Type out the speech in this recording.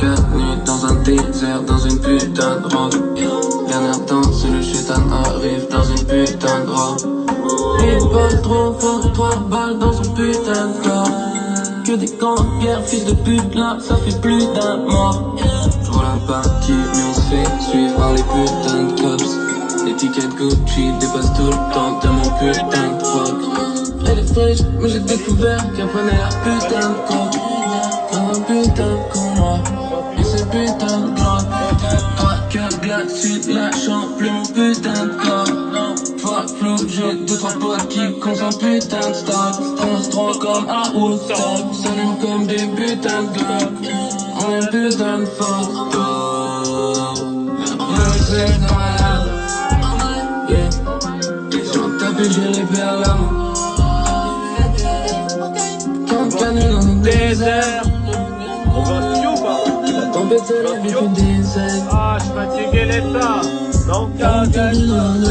24 nuits dans un désert, dans une putain de robe. Dernière danse, le chétan arrive dans une putain de robe. Une balle trop fort, trois balles dans son putain de corps. Que des guerre, fils de pute, là, ça fait plus d'un mort. J'roule la partie, mais on se fait suivre par les putains de cops. L'étiquette Gucci dépasse tout le temps de mon putain de fuck Elle est fraîche, mais j'ai découvert qu'elle prenait la putain de coque putain de cœurs glacés, lâchant plus putain de corps Fuck flou, j'ai deux trois potes qui consomment putain de stock On se drogue comme à Woodstock S'allume comme des putains de On est putain de fuck Bleu, dans ma lave Yeah un j'ai les dans le désert better everything inside. Ah, fatigué Don't tell them.